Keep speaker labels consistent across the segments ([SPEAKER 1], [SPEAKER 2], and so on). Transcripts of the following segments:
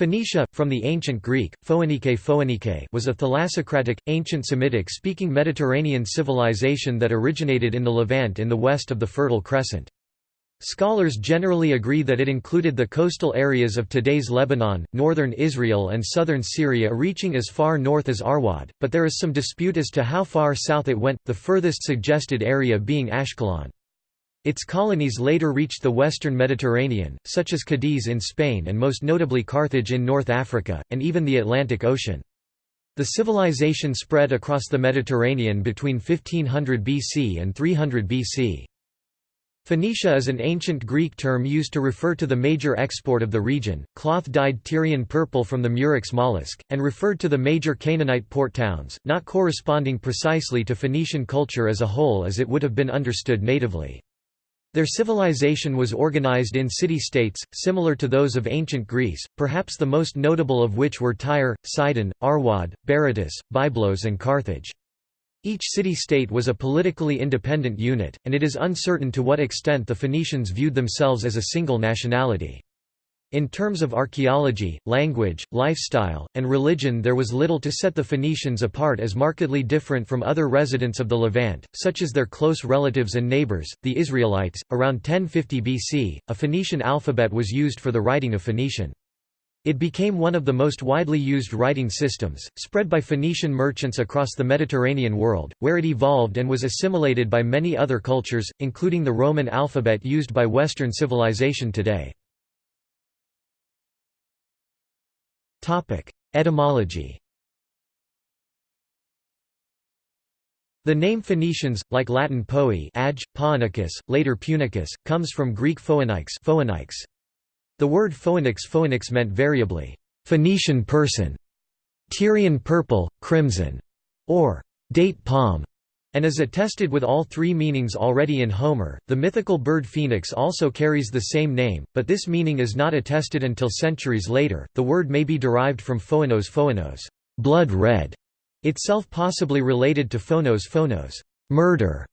[SPEAKER 1] Phoenicia, from the ancient Greek, Phoenike Phoenike was a thalassocratic, ancient Semitic-speaking Mediterranean civilization that originated in the Levant in the west of the Fertile Crescent. Scholars generally agree that it included the coastal areas of today's Lebanon, northern Israel and southern Syria reaching as far north as Arwad, but there is some dispute as to how far south it went, the furthest suggested area being Ashkelon. Its colonies later reached the western Mediterranean, such as Cadiz in Spain and most notably Carthage in North Africa, and even the Atlantic Ocean. The civilization spread across the Mediterranean between 1500 BC and 300 BC. Phoenicia is an ancient Greek term used to refer to the major export of the region, cloth-dyed Tyrian purple from the murex mollusk, and referred to the major Canaanite port towns, not corresponding precisely to Phoenician culture as a whole as it would have been understood natively. Their civilization was organized in city-states, similar to those of ancient Greece, perhaps the most notable of which were Tyre, Sidon, Arwad, Berytus, Byblos and Carthage. Each city-state was a politically independent unit, and it is uncertain to what extent the Phoenicians viewed themselves as a single nationality. In terms of archaeology, language, lifestyle, and religion there was little to set the Phoenicians apart as markedly different from other residents of the Levant, such as their close relatives and neighbors, the Israelites. Around 1050 BC, a Phoenician alphabet was used for the writing of Phoenician. It became one of the most widely used writing systems, spread by Phoenician merchants across the Mediterranean world, where it evolved and was assimilated by many other cultures, including the Roman alphabet used by Western civilization today. Etymology. The name Phoenicians, like Latin poe adj, Phoenicus, later Punicus, comes from Greek phoenix. The word phoenix phoenix meant variably, Phoenician person, Tyrian purple, crimson, or date palm, and is attested with all three meanings already in Homer. The mythical bird phoenix also carries the same name, but this meaning is not attested until centuries later. The word may be derived from phoenos phoenos, blood red, itself possibly related to phonos phonos, murder.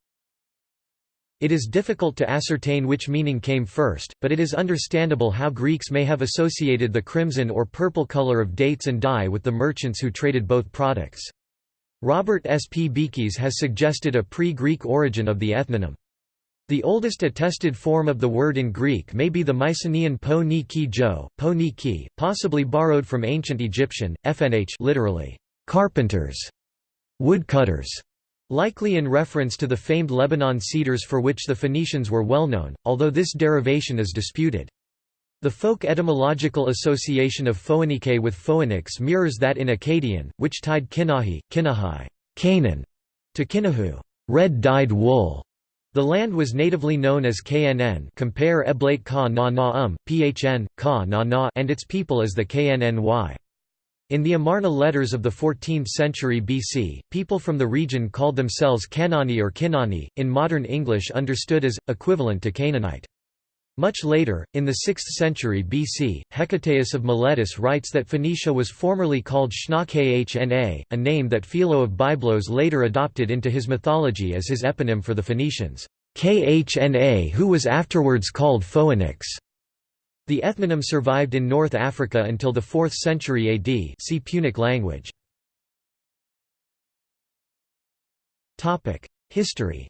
[SPEAKER 1] It is difficult to ascertain which meaning came first, but it is understandable how Greeks may have associated the crimson or purple color of dates and dye with the merchants who traded both products. Robert S. P. Beekes has suggested a pre-Greek origin of the ethnonym. The oldest attested form of the word in Greek may be the Mycenaean po ni ki jo, po ni ki, possibly borrowed from ancient Egyptian, fnh literally, carpenters, woodcutters, likely in reference to the famed Lebanon cedars for which the Phoenicians were well known, although this derivation is disputed. The folk etymological association of Phoenike with Phoenix mirrors that in Akkadian, which tied Kinahi, Kinahai, Canaan, to Kinahu, red-dyed wool. The land was natively known as Knn compare Eblat Ka na na um, Phn, Ka na na and its people as the Knny. In the Amarna letters of the 14th century BC, people from the region called themselves Kanani or Kinani, in modern English understood as, equivalent to Canaanite. Much later, in the 6th century BC, Hecataeus of Miletus writes that Phoenicia was formerly called Shna a name that Philo of Byblos later adopted into his mythology as his eponym for the Phoenicians, Khna who was afterwards called Phoenix. The ethnonym survived in North Africa until the 4th century AD see Punic language. History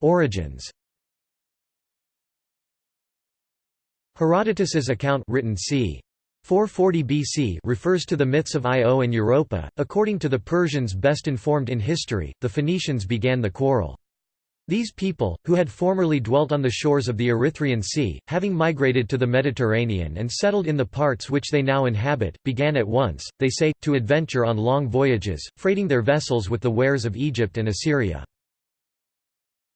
[SPEAKER 1] Origins Herodotus's account written c. 440 BC refers to the myths of Io and Europa. According to the Persians best informed in history, the Phoenicians began the quarrel. These people, who had formerly dwelt on the shores of the Erythraean Sea, having migrated to the Mediterranean and settled in the parts which they now inhabit, began at once, they say, to adventure on long voyages, freighting their vessels with the wares of Egypt and Assyria.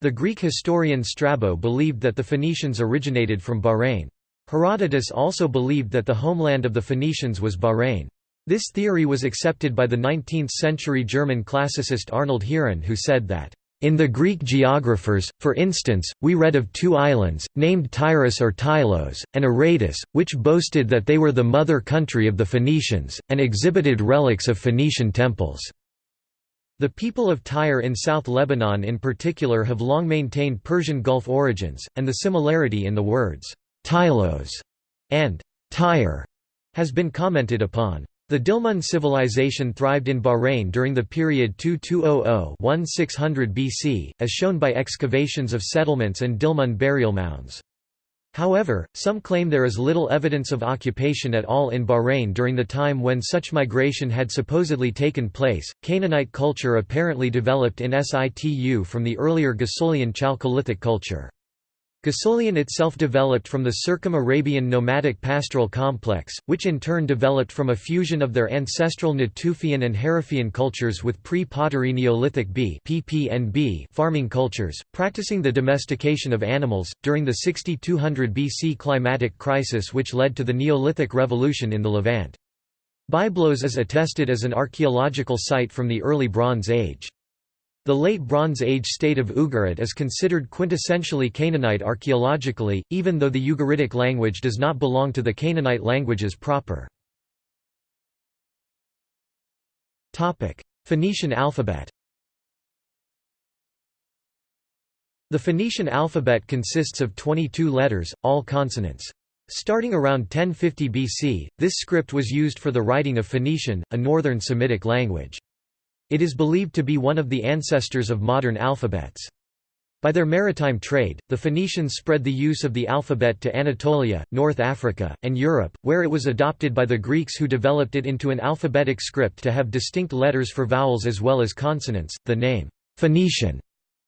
[SPEAKER 1] The Greek historian Strabo believed that the Phoenicians originated from Bahrain. Herodotus also believed that the homeland of the Phoenicians was Bahrain. This theory was accepted by the 19th-century German classicist Arnold Heeren who said that, "...in the Greek geographers, for instance, we read of two islands, named Tyrus or Tylos, and Aradus, which boasted that they were the mother country of the Phoenicians, and exhibited relics of Phoenician temples." The people of Tyre in South Lebanon in particular have long maintained Persian Gulf origins, and the similarity in the words, Tylos, and Tyre has been commented upon. The Dilmun civilization thrived in Bahrain during the period 2200–1600 BC, as shown by excavations of settlements and Dilmun burial mounds. However, some claim there is little evidence of occupation at all in Bahrain during the time when such migration had supposedly taken place. Canaanite culture apparently developed in situ from the earlier Ghassulian Chalcolithic culture. Ghassulian itself developed from the Circum-Arabian nomadic pastoral complex, which in turn developed from a fusion of their ancestral Natufian and Harifian cultures with pre-pottery Neolithic B farming cultures, practicing the domestication of animals, during the 6200 BC climatic crisis which led to the Neolithic Revolution in the Levant. Byblos is attested as an archaeological site from the early Bronze Age. The Late Bronze Age state of Ugarit is considered quintessentially Canaanite archaeologically, even though the Ugaritic language does not belong to the Canaanite languages proper. Phoenician alphabet The Phoenician alphabet consists of 22 letters, all consonants. Starting around 1050 BC, this script was used for the writing of Phoenician, a northern Semitic language. It is believed to be one of the ancestors of modern alphabets. By their maritime trade, the Phoenicians spread the use of the alphabet to Anatolia, North Africa, and Europe, where it was adopted by the Greeks who developed it into an alphabetic script to have distinct letters for vowels as well as consonants. The name, Phoenician,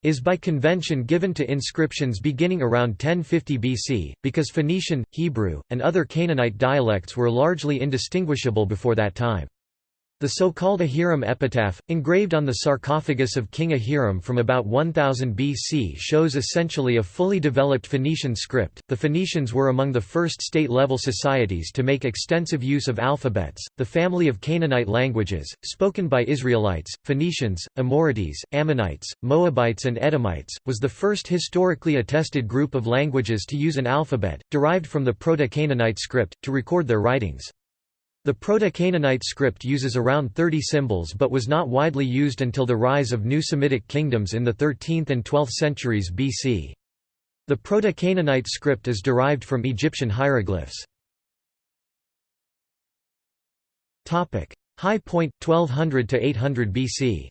[SPEAKER 1] is by convention given to inscriptions beginning around 1050 BC, because Phoenician, Hebrew, and other Canaanite dialects were largely indistinguishable before that time. The so-called Ahiram epitaph, engraved on the sarcophagus of King Ahiram from about 1000 BC shows essentially a fully developed Phoenician script. The Phoenicians were among the first state-level societies to make extensive use of alphabets. The family of Canaanite languages, spoken by Israelites, Phoenicians, Amorites, Ammonites, Moabites and Edomites, was the first historically attested group of languages to use an alphabet, derived from the Proto-Canaanite script, to record their writings. The Proto-Canaanite script uses around 30 symbols but was not widely used until the rise of new Semitic kingdoms in the 13th and 12th centuries BC. The Proto-Canaanite script is derived from Egyptian hieroglyphs. High point 1200 to 800 BC.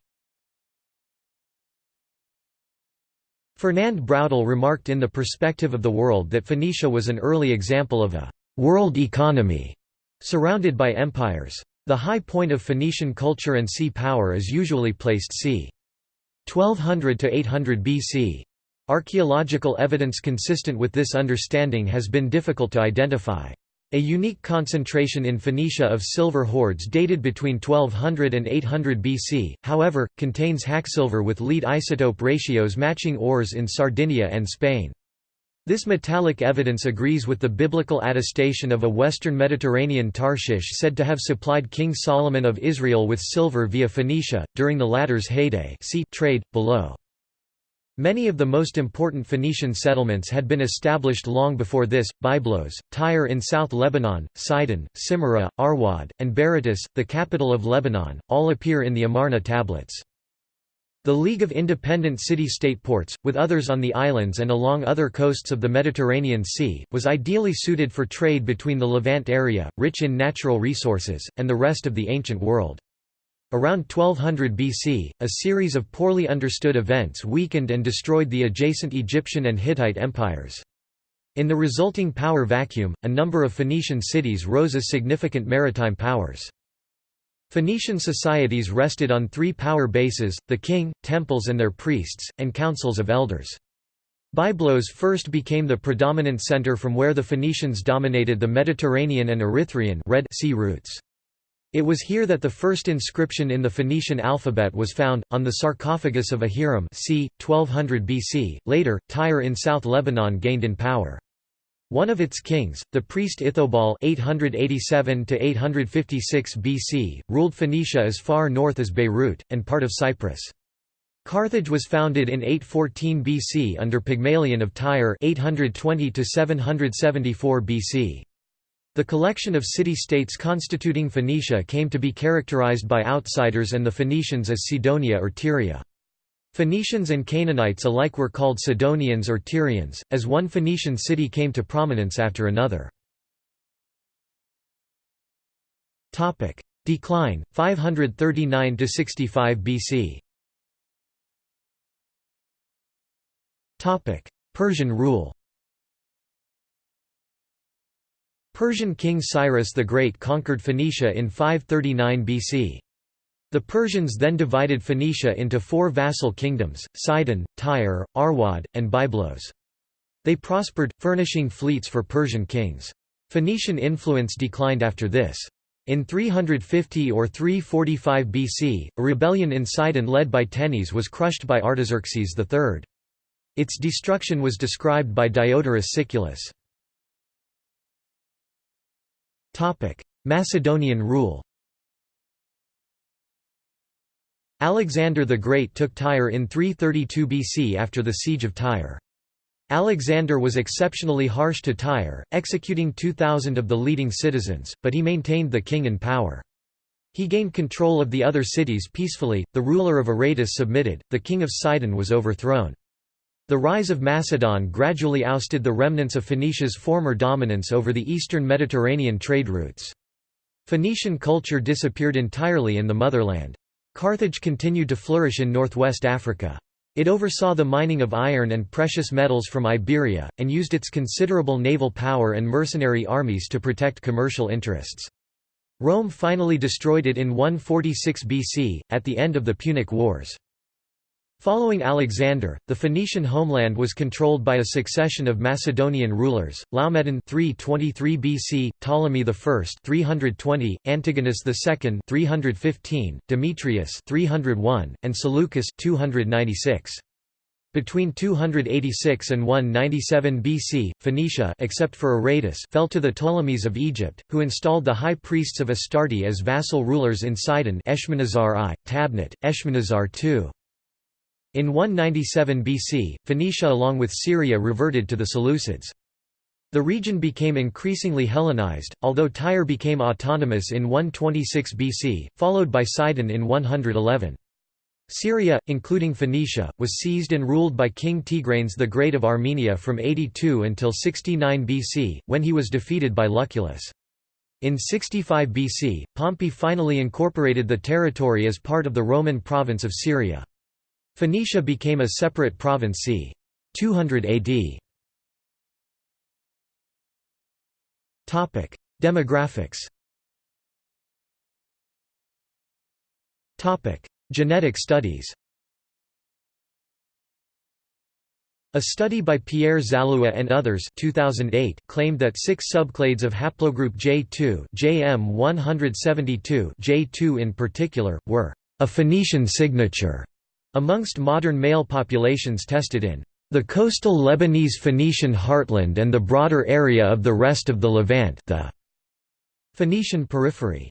[SPEAKER 1] Fernand Braudel remarked in The Perspective of the World that Phoenicia was an early example of a world economy Surrounded by empires. The high point of Phoenician culture and sea power is usually placed c. 1200 to 800 BC. Archaeological evidence consistent with this understanding has been difficult to identify. A unique concentration in Phoenicia of silver hoards dated between 1200 and 800 BC, however, contains hacksilver with lead isotope ratios matching ores in Sardinia and Spain. This metallic evidence agrees with the biblical attestation of a western Mediterranean Tarshish said to have supplied King Solomon of Israel with silver via Phoenicia, during the latter's heyday see trade, below. Many of the most important Phoenician settlements had been established long before this, Byblos, Tyre in South Lebanon, Sidon, Simyra, Arwad, and Berytus, the capital of Lebanon, all appear in the Amarna tablets. The League of Independent City-State Ports, with others on the islands and along other coasts of the Mediterranean Sea, was ideally suited for trade between the Levant area, rich in natural resources, and the rest of the ancient world. Around 1200 BC, a series of poorly understood events weakened and destroyed the adjacent Egyptian and Hittite empires. In the resulting power vacuum, a number of Phoenician cities rose as significant maritime powers. Phoenician societies rested on three power bases, the king, temples and their priests, and councils of elders. Byblos first became the predominant center from where the Phoenicians dominated the Mediterranean and Erythraean Red sea routes. It was here that the first inscription in the Phoenician alphabet was found, on the sarcophagus of Ahiram c. 1200 BC. Later, Tyre in South Lebanon gained in power. One of its kings, the priest Ithobal (887–856 BC), ruled Phoenicia as far north as Beirut and part of Cyprus. Carthage was founded in 814 BC under Pygmalion of Tyre (820–774 BC). The collection of city-states constituting Phoenicia came to be characterized by outsiders and the Phoenicians as Sidonia or Tyria. Phoenicians and Canaanites alike were called Sidonians or Tyrians, as one Phoenician city came to prominence after another. Decline, 539–65 BC Persian rule Persian king Cyrus the Great conquered Phoenicia in 539 BC. The Persians then divided Phoenicia into four vassal kingdoms, Sidon, Tyre, Arwad, and Byblos. They prospered, furnishing fleets for Persian kings. Phoenician influence declined after this. In 350 or 345 BC, a rebellion in Sidon led by Tenes was crushed by Artaxerxes III. Its destruction was described by Diodorus Siculus. Macedonian rule Alexander the Great took Tyre in 332 BC after the Siege of Tyre. Alexander was exceptionally harsh to Tyre, executing 2,000 of the leading citizens, but he maintained the king in power. He gained control of the other cities peacefully, the ruler of Aradus submitted, the king of Sidon was overthrown. The rise of Macedon gradually ousted the remnants of Phoenicia's former dominance over the eastern Mediterranean trade routes. Phoenician culture disappeared entirely in the motherland. Carthage continued to flourish in northwest Africa. It oversaw the mining of iron and precious metals from Iberia, and used its considerable naval power and mercenary armies to protect commercial interests. Rome finally destroyed it in 146 BC, at the end of the Punic Wars. Following Alexander, the Phoenician homeland was controlled by a succession of Macedonian rulers: Laomedon 323 BC, Ptolemy I 320, Antigonus II 315, Demetrius 301, and Seleucus 296. Between 286 and 197 BC, Phoenicia except for Aradus fell to the Ptolemies of Egypt, who installed the high priests of Astarte as vassal rulers in Sidon Eshmunazar I, Tabnit, Eshmunazar II. In 197 BC, Phoenicia along with Syria reverted to the Seleucids. The region became increasingly Hellenized, although Tyre became autonomous in 126 BC, followed by Sidon in 111. Syria, including Phoenicia, was seized and ruled by King Tigranes the Great of Armenia from 82 until 69 BC, when he was defeated by Lucullus. In 65 BC, Pompey finally incorporated the territory as part of the Roman province of Syria. Phoenicia became a separate province c. 200 AD. Topic: Demographics. Topic: Genetic studies. A study by Pierre Zalloua and others 2008 claimed that six subclades of haplogroup J2 JM172 J2 in particular, were a Phoenician signature Amongst modern male populations tested in the coastal Lebanese Phoenician heartland and the broader area of the rest of the Levant the Phoenician periphery,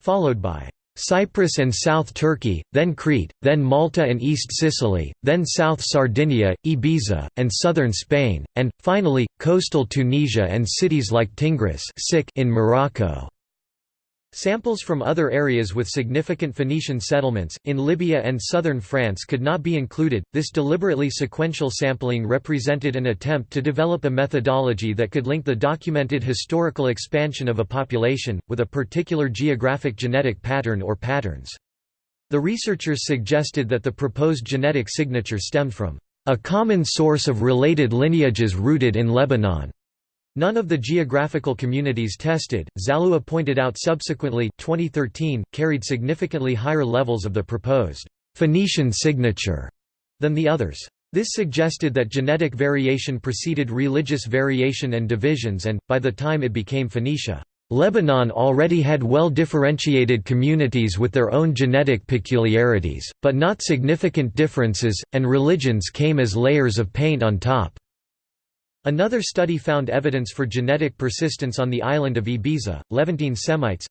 [SPEAKER 1] followed by Cyprus and South Turkey, then Crete, then Malta and East Sicily, then South Sardinia, Ibiza, and southern Spain, and, finally, coastal Tunisia and cities like Tingis in Morocco. Samples from other areas with significant Phoenician settlements, in Libya and southern France could not be included. This deliberately sequential sampling represented an attempt to develop a methodology that could link the documented historical expansion of a population, with a particular geographic genetic pattern or patterns. The researchers suggested that the proposed genetic signature stemmed from a common source of related lineages rooted in Lebanon. None of the geographical communities tested, Zalloua pointed out subsequently 2013, carried significantly higher levels of the proposed Phoenician signature than the others. This suggested that genetic variation preceded religious variation and divisions and, by the time it became Phoenicia, Lebanon already had well-differentiated communities with their own genetic peculiarities, but not significant differences, and religions came as layers of paint on top. Another study found evidence for genetic persistence on the island of Ibiza. Levantine Semites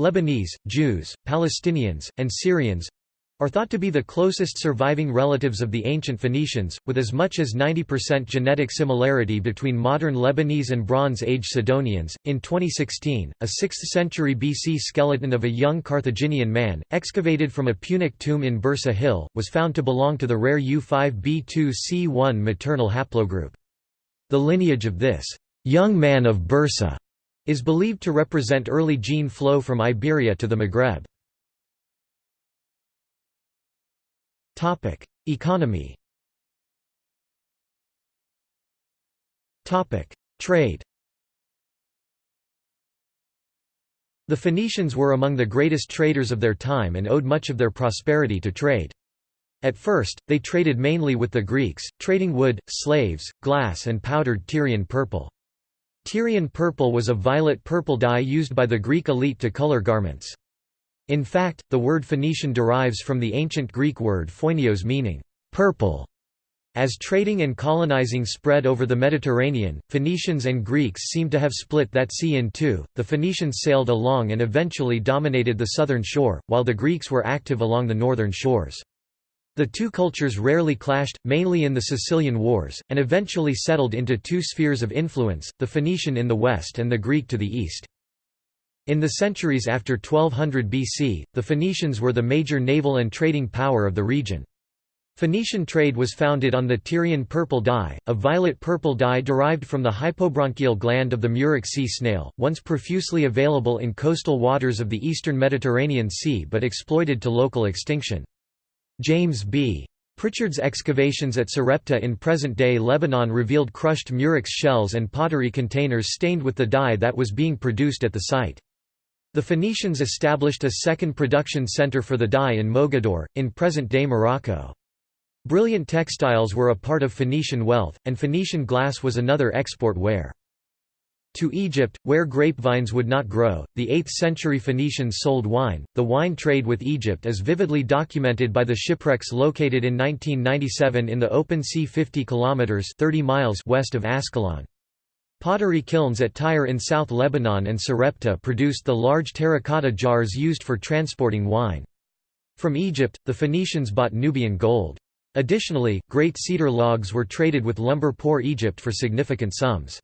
[SPEAKER 1] Lebanese, Jews, Palestinians, and Syrians are thought to be the closest surviving relatives of the ancient Phoenicians, with as much as 90% genetic similarity between modern Lebanese and Bronze Age Sidonians. In 2016, a 6th century BC skeleton of a young Carthaginian man, excavated from a Punic tomb in Byrsa Hill, was found to belong to the rare U5b2c1 maternal haplogroup. The lineage of this young man of Byrsa is believed to represent early gene flow from Iberia to the Maghreb. Topic: Economy. Topic: Trade. The Phoenicians were among the greatest traders of their time and owed much of their prosperity to trade. At first, they traded mainly with the Greeks, trading wood, slaves, glass and powdered Tyrian purple. Tyrian purple was a violet-purple dye used by the Greek elite to color garments. In fact, the word Phoenician derives from the ancient Greek word phoinios meaning purple. As trading and colonizing spread over the Mediterranean, Phoenicians and Greeks seem to have split that sea in two. The Phoenicians sailed along and eventually dominated the southern shore, while the Greeks were active along the northern shores. The two cultures rarely clashed, mainly in the Sicilian Wars, and eventually settled into two spheres of influence, the Phoenician in the west and the Greek to the east. In the centuries after 1200 BC, the Phoenicians were the major naval and trading power of the region. Phoenician trade was founded on the Tyrian purple dye, a violet-purple dye derived from the hypobronchial gland of the Murex sea snail, once profusely available in coastal waters of the eastern Mediterranean Sea but exploited to local extinction. James B. Pritchard's excavations at Sarepta in present-day Lebanon revealed crushed murex shells and pottery containers stained with the dye that was being produced at the site. The Phoenicians established a second production center for the dye in Mogador, in present-day Morocco. Brilliant textiles were a part of Phoenician wealth, and Phoenician glass was another export ware. To Egypt, where grapevines would not grow, the 8th-century Phoenicians sold wine. The wine trade with Egypt is vividly documented by the shipwrecks located in 1997 in the open sea 50 kilometers (30 miles) west of Ascalon. Pottery kilns at Tyre in South Lebanon and Sarepta produced the large terracotta jars used for transporting wine. From Egypt, the Phoenicians bought Nubian gold. Additionally, great cedar logs were traded with lumber poor Egypt for significant sums.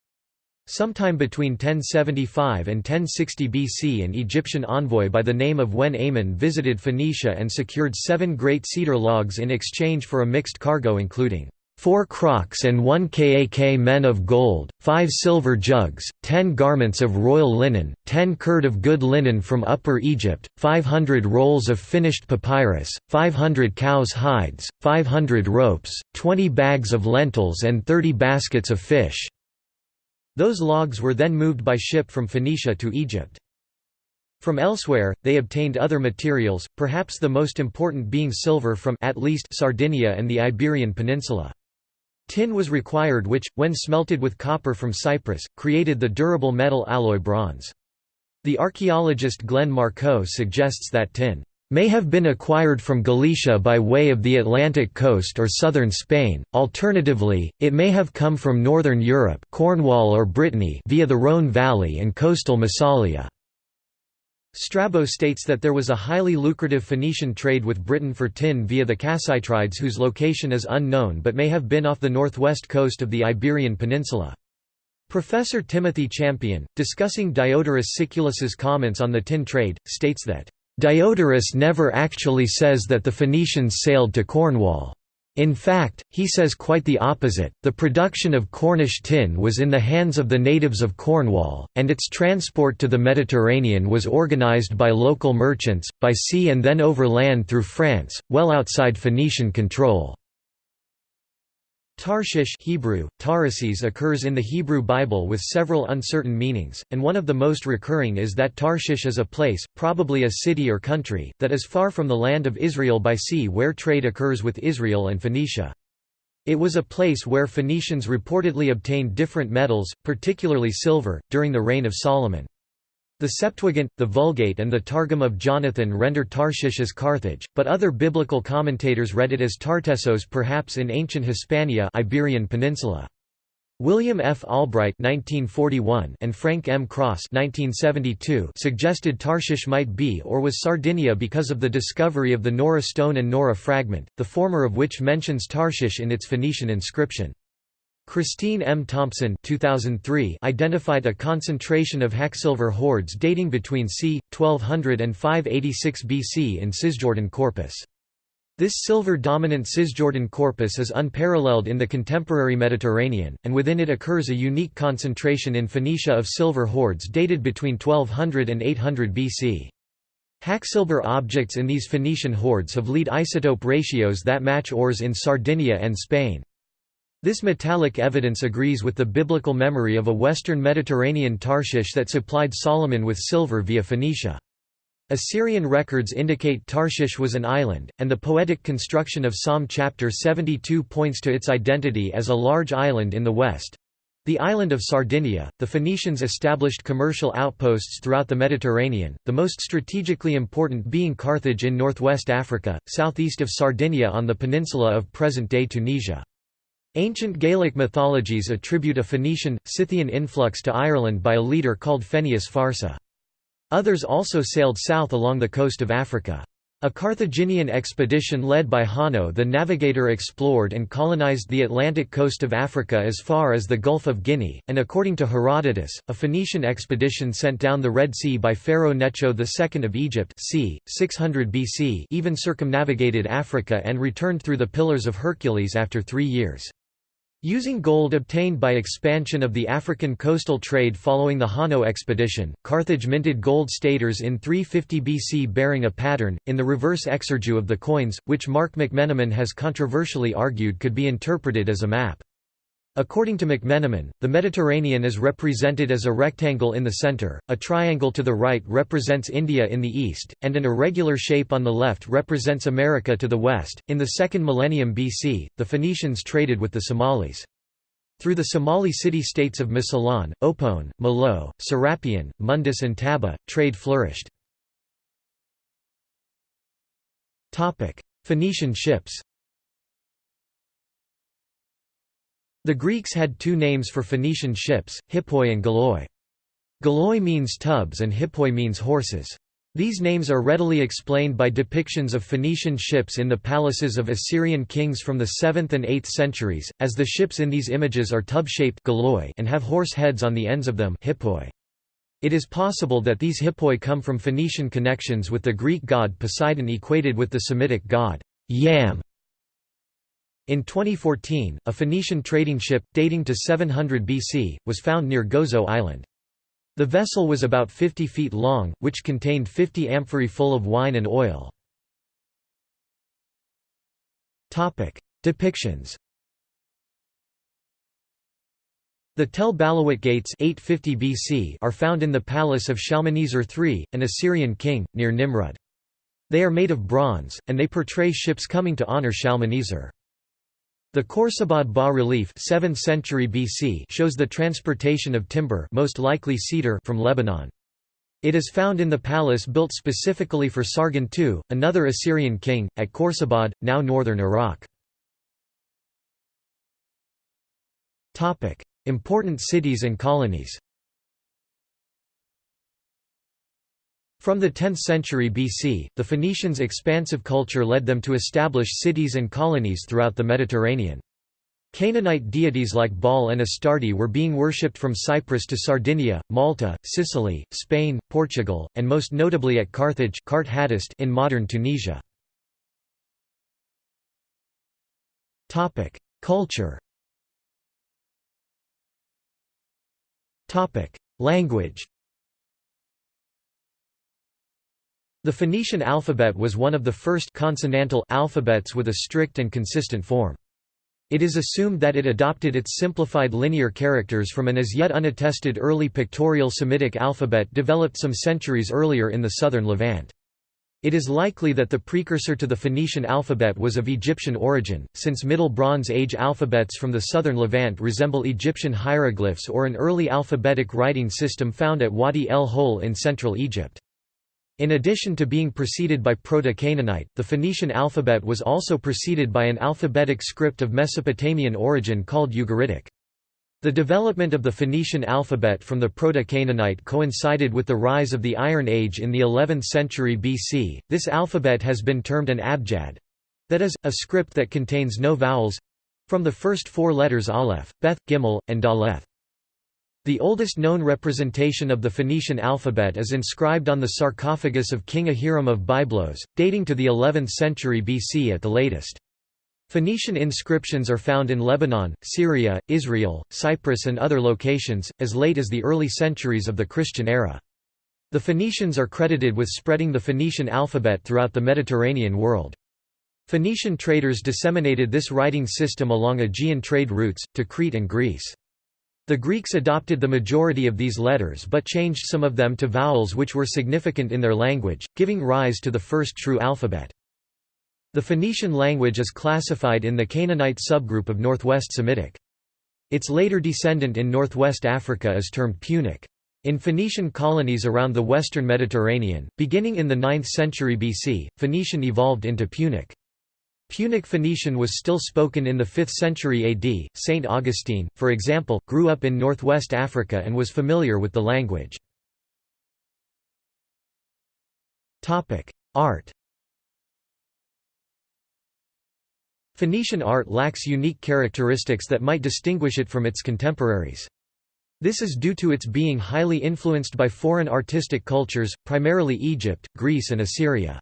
[SPEAKER 1] Sometime between 1075 and 1060 BC an Egyptian envoy by the name of Wenamun visited Phoenicia and secured seven great cedar logs in exchange for a mixed cargo including four crocks and one kak men of gold, five silver jugs, ten garments of royal linen, ten curd of good linen from Upper Egypt, five hundred rolls of finished papyrus, five hundred cows' hides, five hundred ropes, twenty bags of lentils and thirty baskets of fish." Those logs were then moved by ship from Phoenicia to Egypt. From elsewhere, they obtained other materials, perhaps the most important being silver from at least Sardinia and the Iberian Peninsula. Tin was required which, when smelted with copper from Cyprus, created the durable metal alloy bronze. The archaeologist Glenn Markoe suggests that tin may have been acquired from Galicia by way of the Atlantic coast or southern Spain, alternatively, it may have come from northern Europe Cornwall or Brittany via the Rhône Valley and coastal Massalia. Strabo states that there was a highly lucrative Phoenician trade with Britain for tin via the Cassiterides whose location is unknown but may have been off the northwest coast of the Iberian Peninsula. Professor Timothy Champion, discussing Diodorus Siculus's comments on the tin trade, states that, "...Diodorus never actually says that the Phoenicians sailed to Cornwall. In fact, he says quite the opposite, the production of Cornish tin was in the hands of the natives of Cornwall, and its transport to the Mediterranean was organised by local merchants, by sea and then over land through France, well outside Phoenician control. Tarshish Hebrew, occurs in the Hebrew Bible with several uncertain meanings, and one of the most recurring is that Tarshish is a place, probably a city or country, that is far from the land of Israel by sea where trade occurs with Israel and Phoenicia. It was a place where Phoenicians reportedly obtained different metals, particularly silver, during the reign of Solomon. The Septuagint, the Vulgate and the Targum of Jonathan render Tarshish as Carthage, but other biblical commentators read it as Tartessos perhaps in ancient Hispania Iberian Peninsula. William F. Albright (1941) and Frank M. Cross (1972) suggested Tarshish might be or was Sardinia because of the discovery of the Nora stone and Nora fragment, the former of which mentions Tarshish in its Phoenician inscription. Christine M. Thompson 2003 identified a concentration of hacksilver hoards dating between c. 1200 and 586 BC in Cisjordan corpus. This silver-dominant Cisjordan corpus is unparalleled in the contemporary Mediterranean, and within it occurs a unique concentration in Phoenicia of silver hoards dated between 1200 and 800 BC. Hacksilver objects in these Phoenician hoards have lead isotope ratios that match ores in Sardinia and Spain. This metallic evidence agrees with the biblical memory of a western Mediterranean Tarshish that supplied Solomon with silver via Phoenicia. Assyrian records indicate Tarshish was an island, and the poetic construction of Psalm chapter 72 points to its identity as a large island in the west. The island of Sardinia, the Phoenicians established commercial outposts throughout the Mediterranean, the most strategically important being Carthage in northwest Africa, southeast of Sardinia on the peninsula of present-day Tunisia. Ancient Gaelic mythologies attribute a Phoenician, Scythian influx to Ireland by a leader called Fennius Farsa. Others also sailed south along the coast of Africa. A Carthaginian expedition led by Hanno the Navigator explored and colonized the Atlantic coast of Africa as far as the Gulf of Guinea, and according to Herodotus, a Phoenician expedition sent down the Red Sea by Pharaoh Necho II of Egypt c. 600 BC even circumnavigated Africa and returned through the Pillars of Hercules after three years. Using gold obtained by expansion of the African coastal trade following the Hanno expedition, Carthage minted gold staters in 350 BC bearing a pattern, in the reverse exergue of the coins, which Mark McMenamin has controversially argued could be interpreted as a map. According to McMenamin, the Mediterranean is represented as a rectangle in the center, a triangle to the right represents India in the east, and an irregular shape on the left represents America to the west. In the 2nd millennium BC, the Phoenicians traded with the Somalis. Through the Somali city-states of Mosylon, Opone, Malao, Serapion, Mundus and Taba, trade flourished. Phoenician ships The Greeks had two names for Phoenician ships, hippoi and galoi. Galoi means tubs and hippoi means horses. These names are readily explained by depictions of Phoenician ships in the palaces of Assyrian kings from the 7th and 8th centuries, as the ships in these images are tub-shaped and have horse heads on the ends of them hippoi. It is possible that these hippoi come from Phoenician connections with the Greek god Poseidon equated with the Semitic god Yam. In 2014, a Phoenician trading ship, dating to 700 BC, was found near Gozo Island. The vessel was about 50 feet long, which contained 50 amphorae full of wine and oil. Depictions The Tel Balawat gates 850 BC are found in the palace of Shalmaneser III, an Assyrian king, near Nimrud. They are made of bronze, and they portray ships coming to honor Shalmaneser. The Khorsabad bas-relief 7th century BC shows the transportation of timber most likely cedar from Lebanon. It is found in the palace built specifically for Sargon II, another Assyrian king, at Khorsabad, now northern Iraq. Important cities and colonies From the 10th century BC, the Phoenicians' expansive culture led them to establish cities and colonies throughout the Mediterranean. Canaanite deities like Baal and Astarte were being worshipped from Cyprus to Sardinia, Malta, Sicily, Spain, Portugal, and most notably at Carthage in modern Tunisia. Culture Language The Phoenician alphabet was one of the first consonantal alphabets with a strict and consistent form. It is assumed that it adopted its simplified linear characters from an as yet unattested early pictorial Semitic alphabet developed some centuries earlier in the southern Levant. It is likely that the precursor to the Phoenician alphabet was of Egyptian origin, since Middle Bronze Age alphabets from the southern Levant resemble Egyptian hieroglyphs or an early alphabetic writing system found at Wadi el Hol in central Egypt. In addition to being preceded by Proto-Canaanite, the Phoenician alphabet was also preceded by an alphabetic script of Mesopotamian origin called Ugaritic. The development of the Phoenician alphabet from the Proto-Canaanite coincided with the rise of the Iron Age in the 11th century BC. This alphabet has been termed an abjad that is, a script that contains no vowels from the first four letters Aleph, Beth, Gimel, and Daleth. The oldest known representation of the Phoenician alphabet is inscribed on the sarcophagus of King Ahiram of Byblos, dating to the 11th century BC at the latest. Phoenician inscriptions are found in Lebanon, Syria, Israel, Cyprus and other locations, as late as the early centuries of the Christian era. The Phoenicians are credited with spreading the Phoenician alphabet throughout the Mediterranean world. Phoenician traders disseminated this writing system along Aegean trade routes, to Crete and Greece. The Greeks adopted the majority of these letters but changed some of them to vowels which were significant in their language, giving rise to the first true alphabet. The Phoenician language is classified in the Canaanite subgroup of Northwest Semitic. Its later descendant in northwest Africa is termed Punic. In Phoenician colonies around the western Mediterranean, beginning in the 9th century BC, Phoenician evolved into Punic. Punic Phoenician was still spoken in the 5th century AD. Saint Augustine, for example, grew up in northwest Africa and was familiar with the language. Topic: Art Phoenician art lacks unique characteristics that might distinguish it from its contemporaries. This is due to its being highly influenced by foreign artistic cultures, primarily Egypt, Greece and Assyria.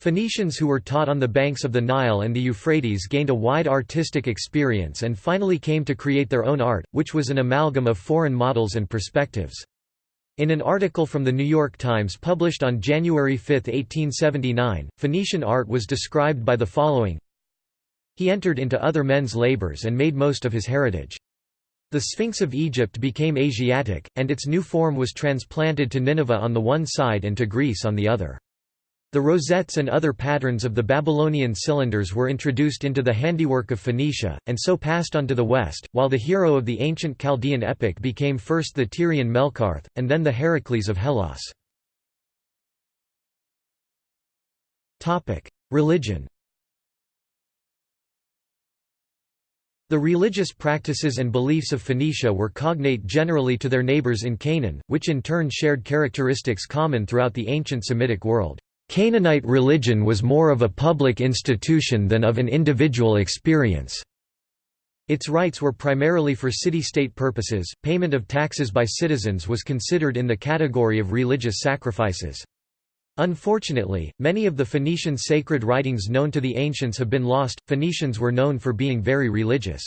[SPEAKER 1] Phoenicians who were taught on the banks of the Nile and the Euphrates gained a wide artistic experience and finally came to create their own art, which was an amalgam of foreign models and perspectives. In an article from The New York Times published on January 5, 1879, Phoenician art was described by the following he entered into other men's labors and made most of his heritage. The Sphinx of Egypt became Asiatic, and its new form was transplanted to Nineveh on the one side and to Greece on the other. The rosettes and other patterns of the Babylonian cylinders were introduced into the handiwork of Phoenicia, and so passed on to the west, while the hero of the ancient Chaldean epic became first the Tyrian Melkarth, and then the Heracles of Hellas. Religion The religious practices and beliefs of Phoenicia were cognate generally to their neighbors in Canaan, which in turn shared characteristics common throughout the ancient Semitic world. Canaanite religion was more of a public institution than of an individual experience. Its rites were primarily for city-state purposes, payment of taxes by citizens was considered in the category of religious sacrifices. Unfortunately, many of the Phoenician sacred writings known to the ancients have been lost. Phoenicians were known for being very religious.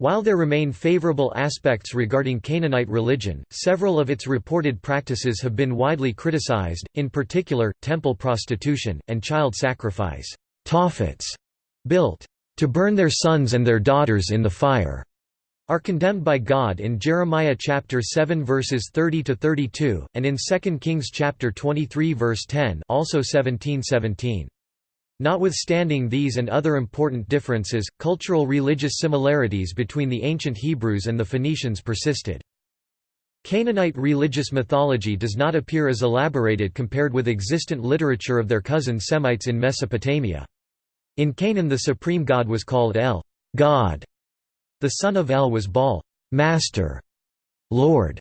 [SPEAKER 1] While there remain favorable aspects regarding Canaanite religion, several of its reported practices have been widely criticized, in particular, temple prostitution, and child sacrifice. Tophets, built to burn their sons and their daughters in the fire, are condemned by God in Jeremiah chapter 7 verses 30 to 32 and in 2 Kings chapter 23 verse 10 also 17:17. Notwithstanding these and other important differences, cultural religious similarities between the ancient Hebrews and the Phoenicians persisted. Canaanite religious mythology does not appear as elaborated compared with existent literature of their cousin Semites in Mesopotamia. In Canaan the supreme god was called El, God, the son of El was Baal, master, lord,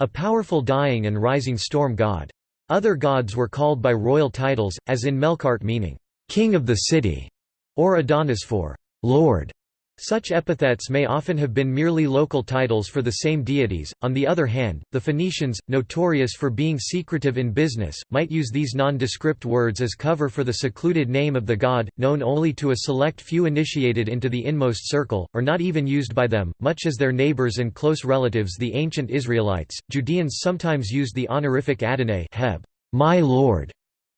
[SPEAKER 1] a powerful dying and rising storm god. Other gods were called by royal titles, as in Melkart meaning, king of the city, or Adonis for lord. Such epithets may often have been merely local titles for the same deities. On the other hand, the Phoenicians, notorious for being secretive in business, might use these nondescript words as cover for the secluded name of the god, known only to a select few initiated into the inmost circle, or not even used by them, much as their neighbors and close relatives the ancient Israelites. Judeans sometimes used the honorific Adonai Heb, my lord,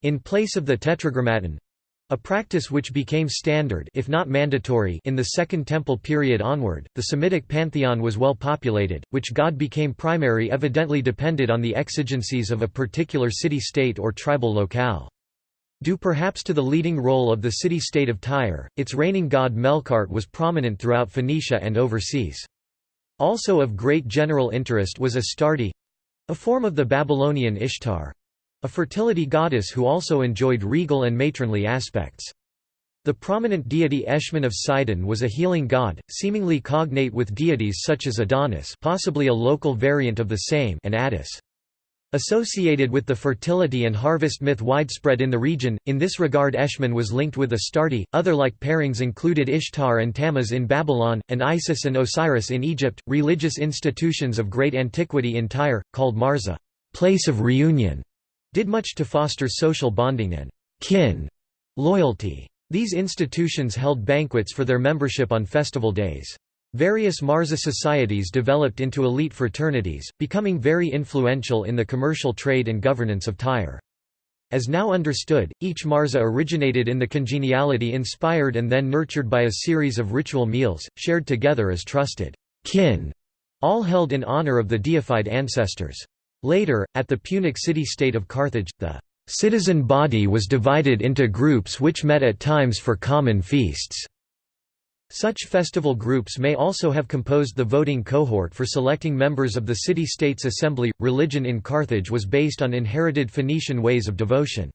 [SPEAKER 1] in place of the tetragrammaton, a practice which became standard if not mandatory in the Second Temple period onward, the Semitic pantheon was well populated, which god became primary evidently depended on the exigencies of a particular city-state or tribal locale. Due perhaps to the leading role of the city-state of Tyre, its reigning god Melkart was prominent throughout Phoenicia and overseas. Also of great general interest was Astarte—a form of the Babylonian Ishtar, a fertility goddess who also enjoyed regal and matronly aspects. The prominent deity Eshmun of Sidon was a healing god, seemingly cognate with deities such as Adonis possibly a local variant of the same and Attis. Associated with the fertility and harvest myth widespread in the region, in this regard Eshmun was linked with Astarte. Other like pairings included Ishtar and Tammuz in Babylon, and Isis and Osiris in Egypt. Religious institutions of great antiquity in Tyre, called Marza, place of reunion, did much to foster social bonding and kin loyalty. These institutions held banquets for their membership on festival days. Various Marza societies developed into elite fraternities, becoming very influential in the commercial trade and governance of Tyre. As now understood, each Marza originated in the congeniality inspired and then nurtured by a series of ritual meals, shared together as trusted kin, all held in honor of the deified ancestors. Later, at the Punic city-state of Carthage, the Citizen body was divided into groups which met at times for common feasts. Such festival groups may also have composed the voting cohort for selecting members of the city-state's assembly. Religion in Carthage was based on inherited Phoenician ways of devotion.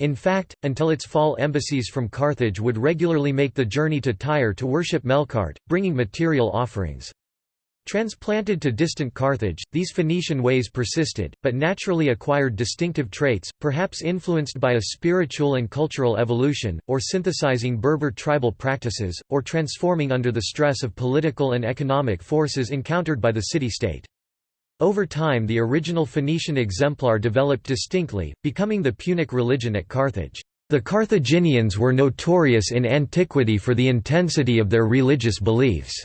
[SPEAKER 1] In fact, until its fall embassies from Carthage would regularly make the journey to Tyre to worship Melkart, bringing material offerings. Transplanted to distant Carthage, these Phoenician ways persisted, but naturally acquired distinctive traits, perhaps influenced by a spiritual and cultural evolution, or synthesizing Berber tribal practices, or transforming under the stress of political and economic forces encountered by the city-state. Over time the original Phoenician exemplar developed distinctly, becoming the Punic religion at Carthage. The Carthaginians were notorious in antiquity for the intensity of their religious beliefs.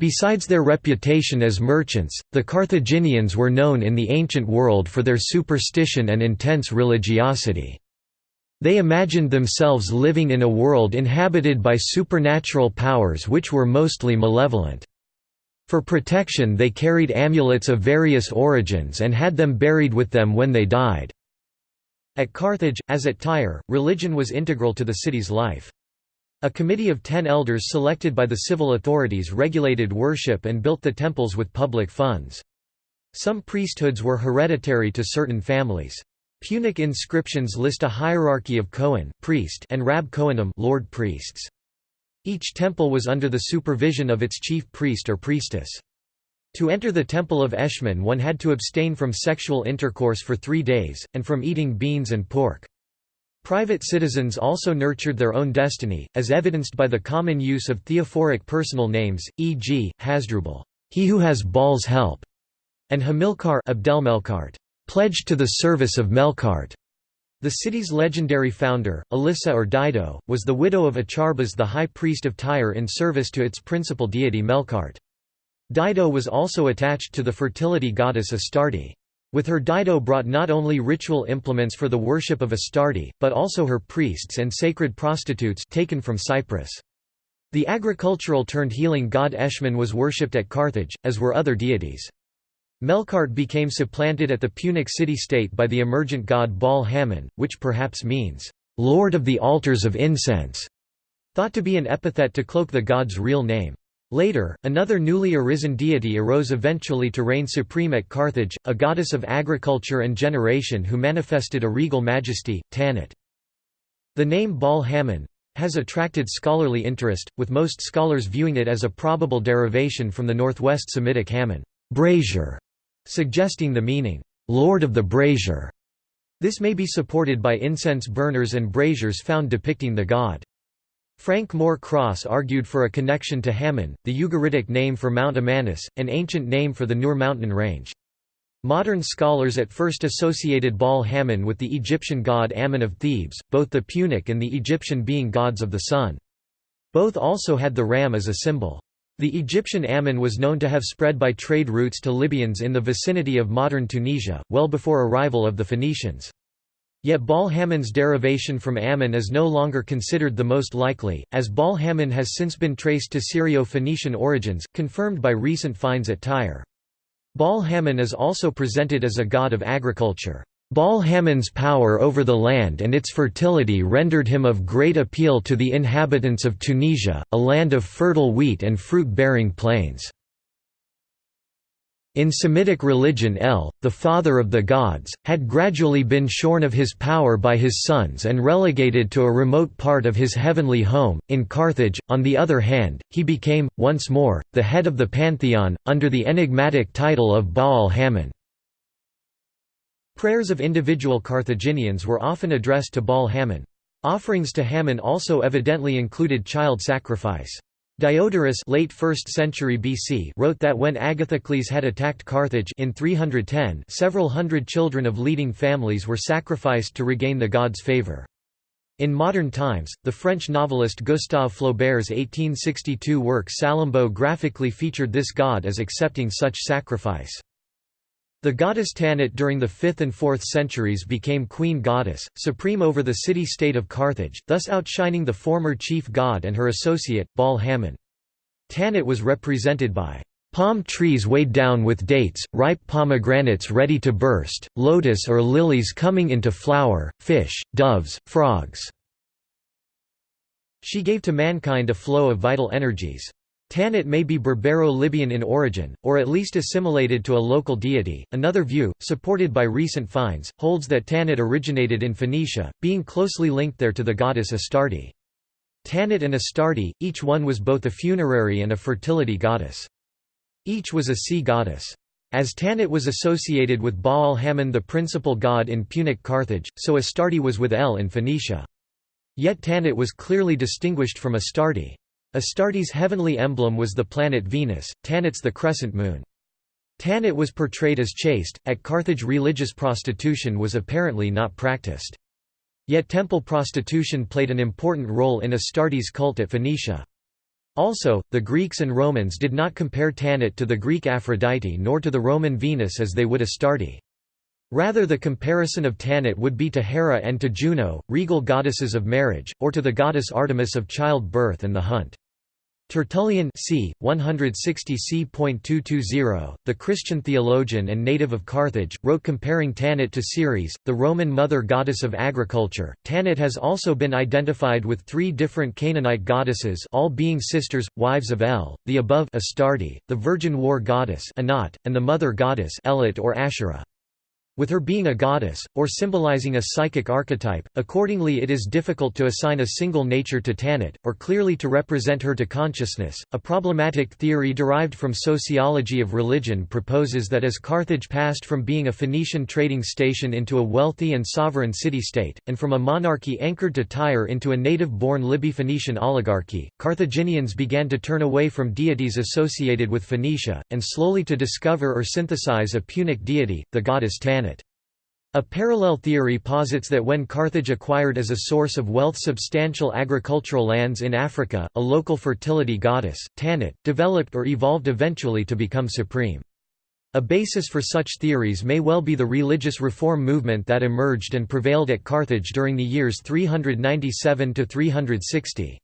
[SPEAKER 1] Besides their reputation as merchants, the Carthaginians were known in the ancient world for their superstition and intense religiosity. They imagined themselves living in a world inhabited by supernatural powers which were mostly malevolent. For protection they carried amulets of various origins and had them buried with them when they died. At Carthage, as at Tyre, religion was integral to the city's life. A committee of ten elders selected by the civil authorities regulated worship and built the temples with public funds. Some priesthoods were hereditary to certain families. Punic inscriptions list a hierarchy of Kohen priest and Rab Kohanim lord priests. Each temple was under the supervision of its chief priest or priestess. To enter the temple of Eshmun one had to abstain from sexual intercourse for three days, and from eating beans and pork. Private citizens also nurtured their own destiny, as evidenced by the common use of theophoric personal names, e.g., Hasdrubal, he who has Baal's help, and Hamilcar Abdelmelkart, pledged to the service of Melkart. The city's legendary founder, Alyssa or Dido, was the widow of Acharbas the high priest of Tyre in service to its principal deity Melkart. Dido was also attached to the fertility goddess Astarte. With her Dido brought not only ritual implements for the worship of Astarte, but also her priests and sacred prostitutes taken from Cyprus. The agricultural-turned-healing god Eshmun was worshipped at Carthage, as were other deities. Melkart became supplanted at the Punic city-state by the emergent god Baal Hamon, which perhaps means, "'Lord of the altars of incense'", thought to be an epithet to cloak the god's real name. Later, another newly arisen deity arose eventually to reign supreme at Carthage, a goddess of agriculture and generation who manifested a regal majesty, Tanit. The name Baal Hammon has attracted scholarly interest, with most scholars viewing it as a probable derivation from the northwest Semitic Hammon brazier", suggesting the meaning, "'Lord of the Brazier'". This may be supported by incense burners and braziers found depicting the god. Frank Moore Cross argued for a connection to Hamon, the Ugaritic name for Mount Amanus, an ancient name for the Nur mountain range. Modern scholars at first associated Baal Hamon with the Egyptian god Ammon of Thebes, both the Punic and the Egyptian being gods of the sun. Both also had the ram as a symbol. The Egyptian Ammon was known to have spread by trade routes to Libyans in the vicinity of modern Tunisia, well before arrival of the Phoenicians. Yet Baal Hamon's derivation from Ammon is no longer considered the most likely, as Baal Hamon has since been traced to Syrio-Phoenician origins, confirmed by recent finds at Tyre. Baal Hamon is also presented as a god of agriculture. Baal Hamon's power over the land and its fertility rendered him of great appeal to the inhabitants of Tunisia, a land of fertile wheat and fruit-bearing plains. In Semitic religion El, the father of the gods, had gradually been shorn of his power by his sons and relegated to a remote part of his heavenly home. In Carthage, on the other hand, he became, once more, the head of the pantheon, under the enigmatic title of Baal Hammon. Prayers of individual Carthaginians were often addressed to Baal Hammon. Offerings to Hammon also evidently included child sacrifice. Diodorus late 1st century BC wrote that when Agathocles had attacked Carthage in 310 several hundred children of leading families were sacrificed to regain the god's favor. In modern times, the French novelist Gustave Flaubert's 1862 work Salammbô graphically featured this god as accepting such sacrifice. The goddess Tanit during the 5th and 4th centuries became queen goddess, supreme over the city-state of Carthage, thus outshining the former chief god and her associate, Baal Hammon. Tanit was represented by palm trees weighed down with dates, ripe pomegranates ready to burst, lotus or lilies coming into flower, fish, doves, frogs. She gave to mankind a flow of vital energies. Tanit may be Berbero-Libyan in origin, or at least assimilated to a local deity. Another view, supported by recent finds, holds that Tanit originated in Phoenicia, being closely linked there to the goddess Astarte. Tanit and Astarte, each one was both a funerary and a fertility goddess. Each was a sea goddess. As Tanit was associated with Baal Hammon the principal god in Punic Carthage, so Astarte was with El in Phoenicia. Yet Tanit was clearly distinguished from Astarte. Astarte's heavenly emblem was the planet Venus, Tanit's the crescent moon. Tanit was portrayed as chaste, at Carthage religious prostitution was apparently not practiced. Yet temple prostitution played an important role in Astarte's cult at Phoenicia. Also, the Greeks and Romans did not compare Tanit to the Greek Aphrodite nor to the Roman Venus as they would Astarte. Rather the comparison of Tanit would be to Hera and to Juno, regal goddesses of marriage, or to the goddess Artemis of childbirth and the hunt. Tertullian c. 160 c.220, the Christian theologian and native of Carthage, wrote comparing Tanit to Ceres, the Roman mother goddess of agriculture. Tanit has also been identified with three different Canaanite goddesses all being sisters, wives of El, the above Astarte, the virgin war goddess Anat, and the mother goddess Elit or Asherah. With her being a goddess, or symbolizing a psychic archetype, accordingly it is difficult to assign a single nature to Tanit, or clearly to represent her to consciousness. A problematic theory derived from sociology of religion proposes that as Carthage passed from being a Phoenician trading station into a wealthy and sovereign city-state, and from a monarchy anchored to Tyre into a native-born Liby-Phoenician oligarchy, Carthaginians began to turn away from deities associated with Phoenicia, and slowly to discover or synthesize a Punic deity, the goddess Tanit. A parallel theory posits that when Carthage acquired as a source of wealth substantial agricultural lands in Africa, a local fertility goddess, Tanit, developed or evolved eventually to become supreme. A basis for such theories may well be the religious reform movement that emerged and prevailed at Carthage during the years 397–360.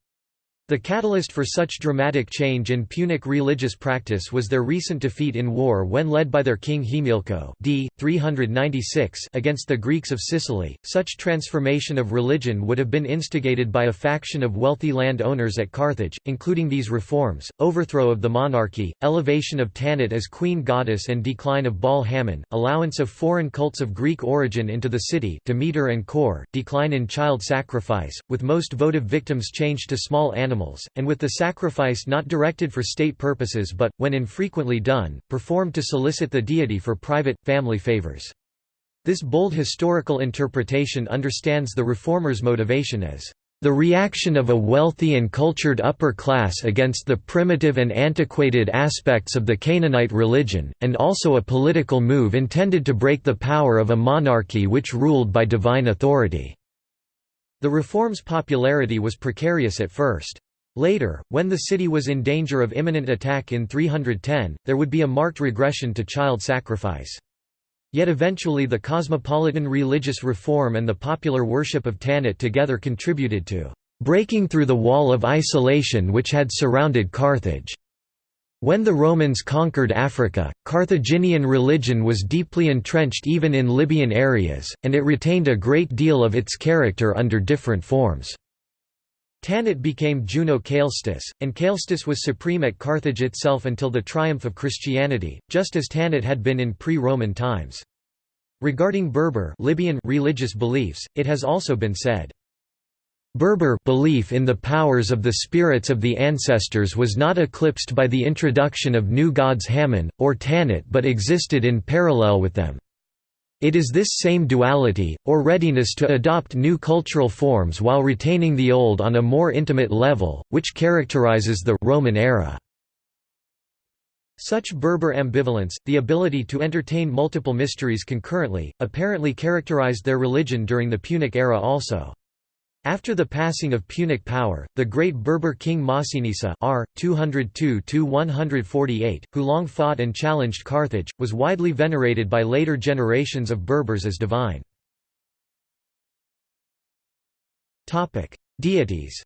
[SPEAKER 1] The catalyst for such dramatic change in Punic religious practice was their recent defeat in war when led by their king Himilco d. 396 against the Greeks of Sicily. Such transformation of religion would have been instigated by a faction of wealthy land owners at Carthage, including these reforms, overthrow of the monarchy, elevation of Tanit as queen goddess and decline of Baal Hammon, allowance of foreign cults of Greek origin into the city Demeter and Kore, decline in child sacrifice, with most votive victims changed to small animals animals, and with the sacrifice not directed for state purposes but, when infrequently done, performed to solicit the deity for private, family favors. This bold historical interpretation understands the reformers' motivation as the reaction of a wealthy and cultured upper class against the primitive and antiquated aspects of the Canaanite religion, and also a political move intended to break the power of a monarchy which ruled by divine authority. The reform's popularity was precarious at first. Later, when the city was in danger of imminent attack in 310, there would be a marked regression to child sacrifice. Yet eventually the cosmopolitan religious reform and the popular worship of Tanit together contributed to breaking through the wall of isolation which had surrounded Carthage. When the Romans conquered Africa, Carthaginian religion was deeply entrenched even in Libyan areas, and it retained a great deal of its character under different forms. Tanit became Juno Caelestis, and Caelestis was supreme at Carthage itself until the triumph of Christianity, just as Tanit had been in pre-Roman times. Regarding Berber Libyan religious beliefs, it has also been said, Berber belief in the powers of the spirits of the ancestors was not eclipsed by the introduction of new gods Hammon, or Tanit but existed in parallel with them. It is this same duality, or readiness to adopt new cultural forms while retaining the old on a more intimate level, which characterizes the Roman era. Such Berber ambivalence, the ability to entertain multiple mysteries concurrently, apparently characterized their religion during the Punic era also. After the passing of Punic power, the great Berber king Masinissa r. 202 who long fought and challenged Carthage, was widely venerated by later generations of Berbers as divine. Deities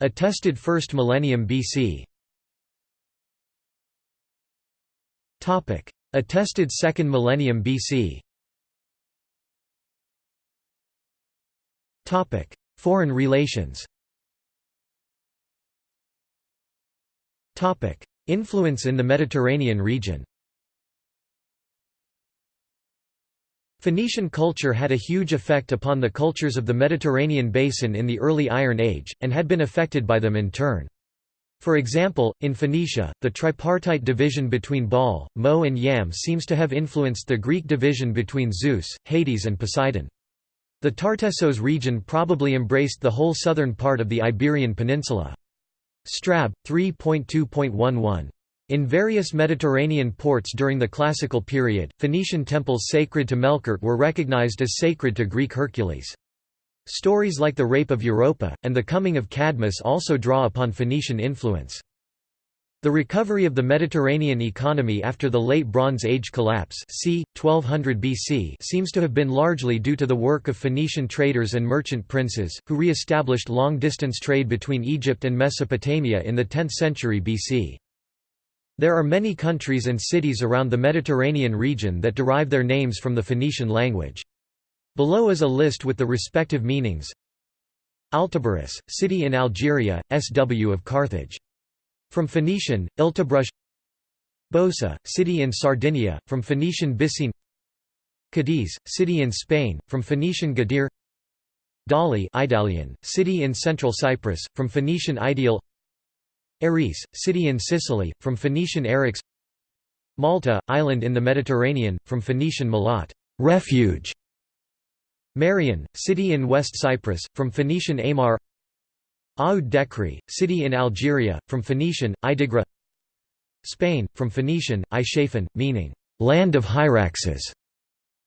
[SPEAKER 1] Attested 1st millennium BC Attested 2nd millennium BC Foreign relations Topic: Influence in the Mediterranean region Phoenician culture had a huge effect upon the cultures of the Mediterranean basin in the early Iron Age, and had been affected by them in turn. For example, in Phoenicia, the tripartite division between Baal, Mot and Yam seems to have influenced the Greek division between Zeus, Hades and Poseidon. The Tartessos region probably embraced the whole southern part of the Iberian Peninsula. Strab. 3.2.11. In various Mediterranean ports during the Classical period, Phoenician temples sacred to Melkart were recognized as sacred to Greek Hercules. Stories like the Rape of Europa, and the coming of Cadmus also draw upon Phoenician influence. The recovery of the Mediterranean economy after the Late Bronze Age collapse c. 1200 BC seems to have been largely due to the work of Phoenician traders and merchant princes, who re-established long-distance trade between Egypt and Mesopotamia in the 10th century BC. There are many countries and cities around the Mediterranean region that derive their names from the Phoenician language. Below is a list with the respective meanings Altubarus, city in Algeria, SW of Carthage from Phoenician, Iltabrush Bosa, city in Sardinia, from Phoenician Bissine Cadiz, city in Spain, from Phoenician Gadir Dali Idalian, city in central Cyprus, from Phoenician Ideal Erice, city in Sicily, from Phoenician Eryx Malta, island in the Mediterranean, from Phoenician Malat refuge". Marion, city in West Cyprus, from Phoenician Amar Aoud Dekri, city in Algeria, from Phoenician, Idigra Spain, from Phoenician, Ishafan, meaning, land of Hyraxes,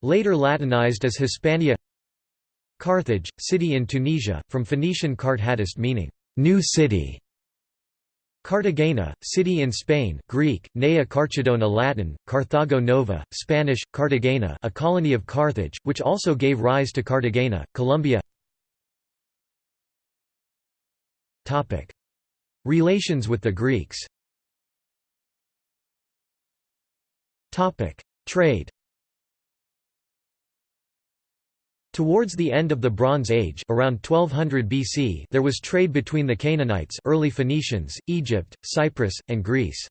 [SPEAKER 1] later Latinized as Hispania Carthage, city in Tunisia, from Phoenician Karthadist meaning, new city. Cartagena, city in Spain Greek, Nea Carchedona Latin, Carthago Nova, Spanish, Cartagena a colony of Carthage, which also gave rise to Cartagena, Colombia Relations with the Greeks Trade Towards the end of the Bronze Age around 1200 BC there was trade between the Canaanites early Phoenicians, Egypt, Cyprus, and Greece.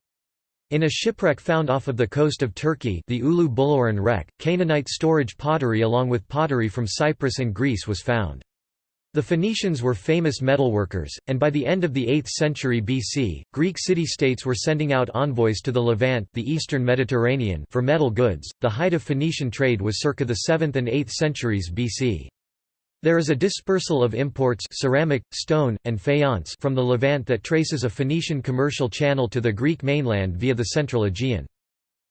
[SPEAKER 1] In a shipwreck found off of the coast of Turkey the Ulu wreck, Canaanite storage pottery along with pottery from Cyprus and Greece was found. The Phoenicians were famous metalworkers, and by the end of the 8th century BC, Greek city-states were sending out envoys to the Levant the eastern Mediterranean for metal goods. The height of Phoenician trade was circa the 7th and 8th centuries BC. There is a dispersal of imports ceramic, stone, and faience from the Levant that traces a Phoenician commercial channel to the Greek mainland via the central Aegean.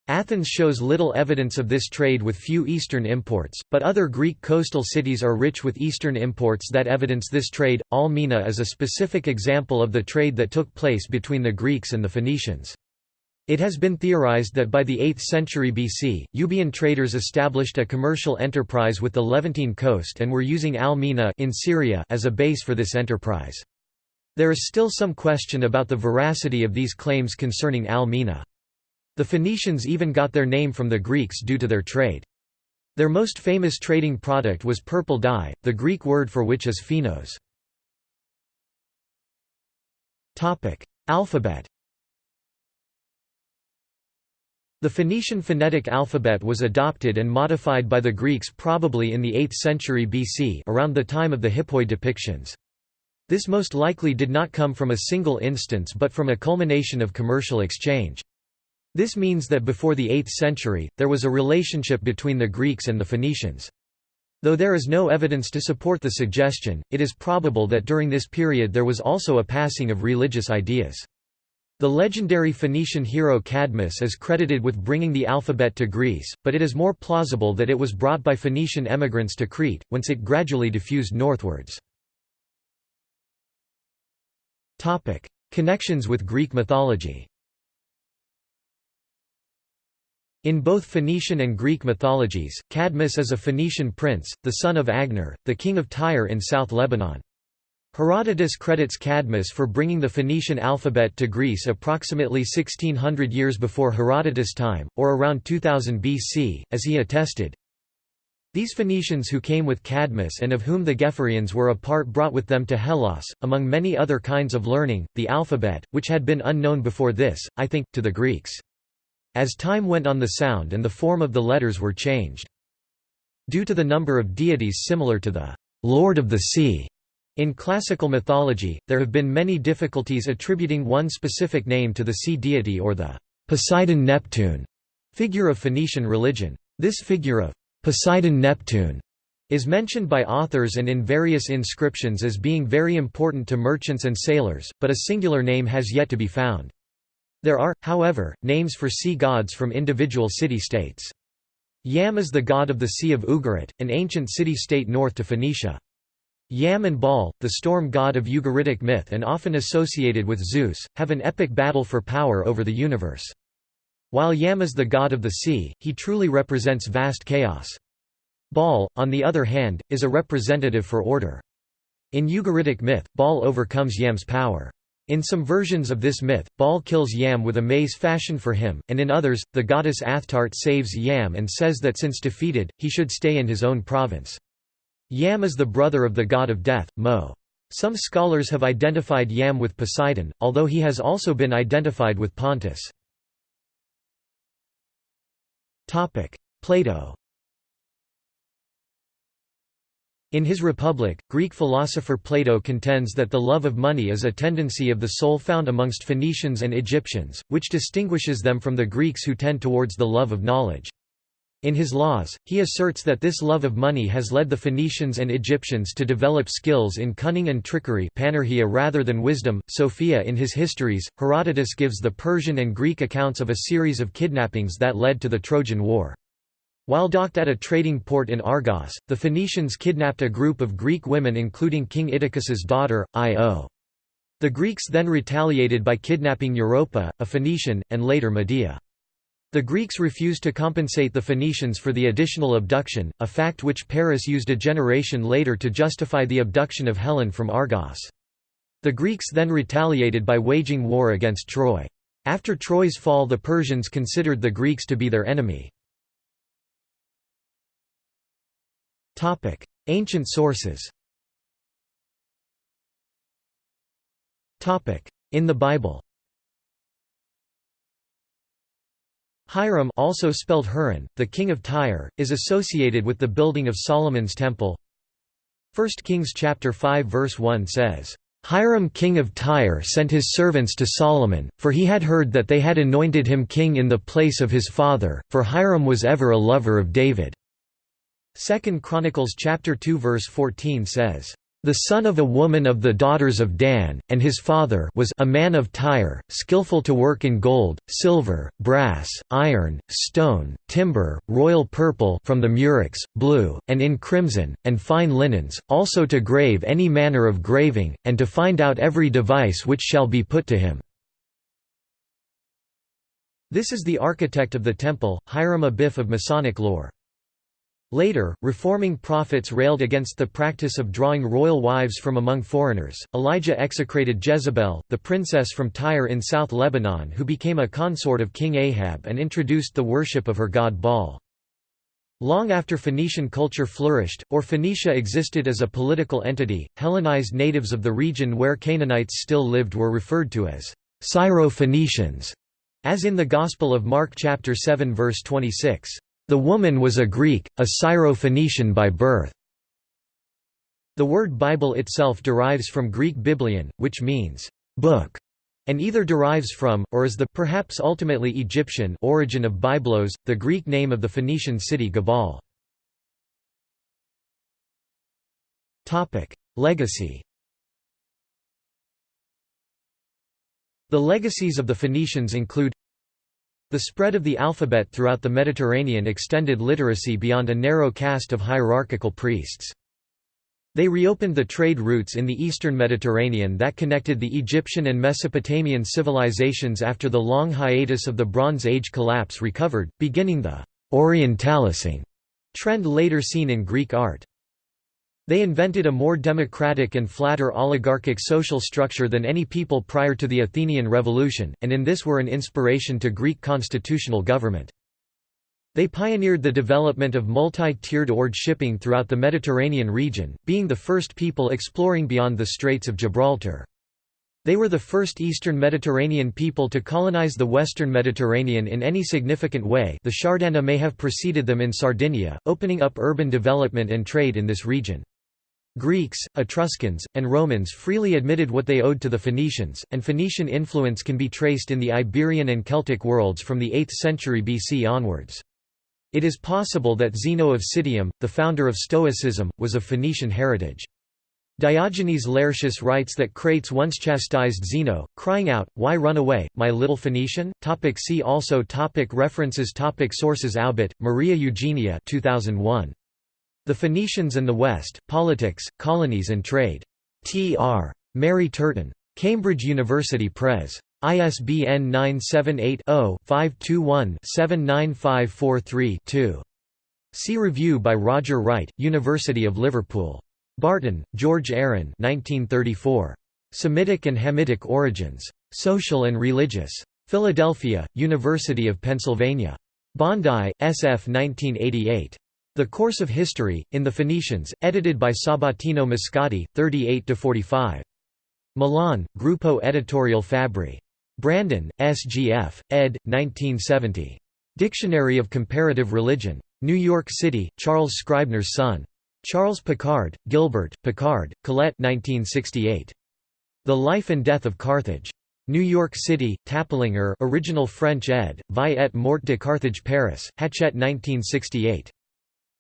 [SPEAKER 1] Athens shows little evidence of this trade with few Eastern imports, but other Greek coastal cities are rich with Eastern imports that evidence this trade. Al-Mina is a specific example of the trade that took place between the Greeks and the Phoenicians. It has been theorized that by the 8th century BC, Euboean traders established a commercial enterprise with the Levantine coast and were using Al-Mina in Syria as a base for this enterprise. There is still some question about the veracity of these claims concerning Al-Mina. The Phoenicians even got their name from the Greeks due to their trade. Their most famous trading product was purple dye, the Greek word for which is phenos. Alphabet The Phoenician phonetic alphabet was adopted and modified by the Greeks probably in the 8th century BC around the time of the Hippoi depictions. This most likely did not come from a single instance but from a culmination of commercial exchange. This means that before the 8th century, there was a relationship between the Greeks and the Phoenicians. Though there is no evidence to support the suggestion, it is probable that during this period there was also a passing of religious ideas. The legendary Phoenician hero Cadmus is credited with bringing the alphabet to Greece, but it is more plausible that it was brought by Phoenician emigrants to Crete, whence it gradually diffused northwards. Connections with Greek mythology In both Phoenician and Greek mythologies, Cadmus is a Phoenician prince, the son of Agenor, the king of Tyre in South Lebanon. Herodotus credits Cadmus for bringing the Phoenician alphabet to Greece approximately 1600 years before Herodotus' time, or around 2000 BC, as he attested, these Phoenicians who came with Cadmus and of whom the Gephyraeans were a part brought with them to Hellas, among many other kinds of learning, the alphabet, which had been unknown before this, I think, to the Greeks. As time went on the sound and the form of the letters were changed. Due to the number of deities similar to the Lord of the Sea, in classical mythology, there have been many difficulties attributing one specific name to the sea deity or the Poseidon-Neptune figure of Phoenician religion. This figure of Poseidon-Neptune is mentioned by authors and in various inscriptions as being very important to merchants and sailors, but a singular name has yet to be found. There are, however, names for sea gods from individual city-states. Yam is the god of the Sea of Ugarit, an ancient city-state north to Phoenicia. Yam and Baal, the storm god of Ugaritic myth and often associated with Zeus, have an epic battle for power over the universe. While Yam is the god of the sea, he truly represents vast chaos. Baal, on the other hand, is a representative for order. In Ugaritic myth, Baal overcomes Yam's power. In some versions of this myth, Baal kills Yam with a mace fashioned for him, and in others, the goddess Astarte saves Yam and says that since defeated, he should stay in his own province. Yam is the brother of the god of death, Mot. Some scholars have identified Yam with Poseidon, although he has also been identified with Pontus. Plato In his Republic, Greek philosopher Plato contends that the love of money is a tendency of the soul found amongst Phoenicians and Egyptians, which distinguishes them from the Greeks who tend towards the love of knowledge. In his laws, he asserts that this love of money has led the Phoenicians and Egyptians to develop skills in cunning and trickery panourgia rather than wisdom. Sophia in his histories, Herodotus gives the Persian and Greek accounts of a series of kidnappings that led to the Trojan War. While docked at a trading port in Argos, the Phoenicians kidnapped a group of Greek women including King Inachus's daughter, Io. The Greeks then retaliated by kidnapping Europa, a Phoenician, and later Medea. The Greeks refused to compensate the Phoenicians for the additional abduction, a fact which Paris used a generation later to justify the abduction of Helen from Argos. The Greeks then retaliated by waging war against Troy. After Troy's fall the Persians considered the Greeks to be their enemy. Ancient sources Topic: In the Bible Hiram also spelled Hurin, the king of Tyre, is associated with the building of Solomon's temple. 1 Kings chapter 5 verse 1 says, Hiram king of Tyre sent his servants to Solomon, for he had heard that they had anointed him king in the place of his father, for Hiram was ever a lover of David. 2 Chronicles chapter 2 verse 14 says, the son of a woman of the daughters of Dan, and his father was a man of Tyre, skillful to work in gold, silver, brass, iron, stone, timber, royal purple from the murex, blue, and in crimson, and fine linens, also to grave any manner of graving, and to find out every device which shall be put to him. This is the architect of the temple, Hiram Abiff of Masonic lore. Later, reforming prophets railed against the practice of drawing royal wives from among foreigners. Elijah execrated Jezebel, the princess from Tyre in South Lebanon who became a consort of King Ahab and introduced the worship of her god Baal. Long after Phoenician culture flourished, or Phoenicia existed as a political entity, Hellenized natives of the region where Canaanites still lived were referred to as Syro-Phoenicians, as in the Gospel of Mark chapter 7 verse 26, "The woman was a Greek, a Syro-Phoenician by birth." The word Bible itself derives from Greek biblion, which means book, and either derives from, or is the perhaps ultimately Egyptian origin of Byblos, the Greek name of the Phoenician city Gebal. Legacy The legacies of the Phoenicians include the spread of the alphabet throughout the Mediterranean extended literacy beyond a narrow caste of hierarchical priests. They reopened the trade routes in the eastern Mediterranean that connected the Egyptian and Mesopotamian civilizations after the long hiatus of the Bronze Age collapse recovered, beginning the «Orientalising» trend later seen in Greek art. They invented a more democratic and flatter oligarchic social structure than any people prior to the Athenian Revolution, and in this were an inspiration to Greek constitutional government. They pioneered the development of multi-tiered ord shipping throughout the Mediterranean region, being the first people exploring beyond the Straits of Gibraltar. They were the first Eastern Mediterranean people to colonize the Western Mediterranean in any significant way the Shardana may have preceded them in Sardinia, opening up urban development and trade in this region. Greeks, Etruscans, and Romans freely admitted what they owed to the Phoenicians, and Phoenician influence can be traced in the Iberian and Celtic worlds from the 8th century BC onwards. It is possible that Zeno of Citium, the founder of Stoicism, was of Phoenician heritage. Diogenes Laertius writes that Crates once chastised Zeno, crying out, Why run away, my little Phoenician? Topic see also topic References topic Sources Aubet, Maria Eugenia 2001. The Phoenicians and the West, Politics, Colonies and Trade. T.R. Mary Turton. Cambridge University Press. ISBN 978-0-521-79543-2. See review by Roger Wright, University of Liverpool. Barton, George Aaron 1934. Semitic and Hamitic Origins. Social and Religious. Philadelphia, University of Pennsylvania. Bondi, SF 1988. The Course of History, in the Phoenicians, edited by Sabatino Moscati, 38–45. Milan, Gruppo Editorial Fabbri. Brandon, S.G.F., ed. 1970. Dictionary of Comparative Religion. New York City, Charles Scribner's son. Charles Picard, Gilbert, Picard, Colette 1968. The Life and Death of Carthage. New York City, Taplinger original French ed., Vie et mort de Carthage Paris, Hachette 1968.